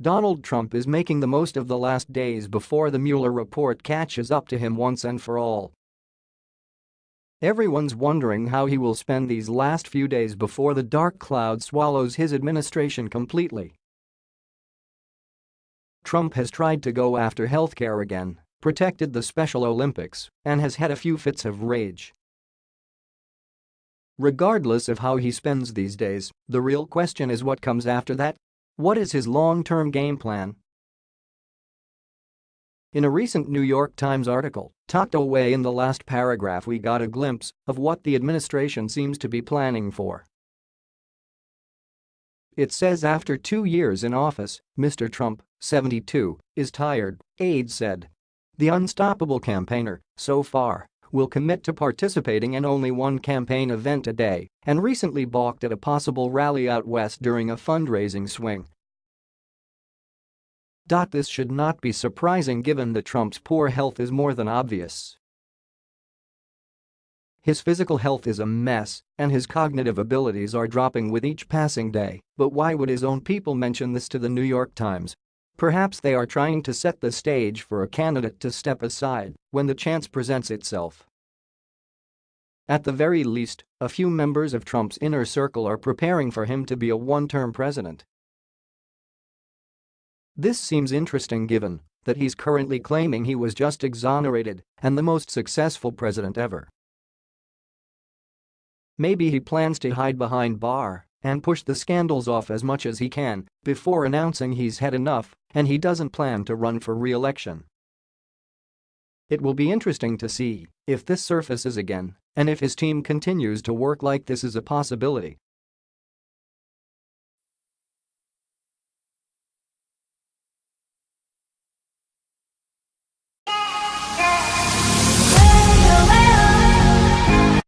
Donald Trump is making the most of the last days before the Mueller report catches up to him once and for all. Everyone's wondering how he will spend these last few days before the dark cloud swallows his administration completely. Trump has tried to go after healthcare again, protected the Special Olympics, and has had a few fits of rage. Regardless of how he spends these days, the real question is what comes after that? What is his long-term game plan? In a recent New York Times article, tucked away in the last paragraph we got a glimpse of what the administration seems to be planning for. It says after two years in office, Mr. Trump, 72, is tired, aides said. The unstoppable campaigner, so far, will commit to participating in only one campaign event a day and recently balked at a possible rally out west during a fundraising swing. This should not be surprising given that Trump's poor health is more than obvious. His physical health is a mess, and his cognitive abilities are dropping with each passing day, but why would his own people mention this to the New York Times? Perhaps they are trying to set the stage for a candidate to step aside when the chance presents itself. At the very least, a few members of Trump's inner circle are preparing for him to be a one-term president. This seems interesting given that he's currently claiming he was just exonerated and the most successful president ever. Maybe he plans to hide behind Barr and push the scandals off as much as he can before announcing he's had enough and he doesn't plan to run for re-election. It will be interesting to see if this surfaces again and if his team continues to work like this is a possibility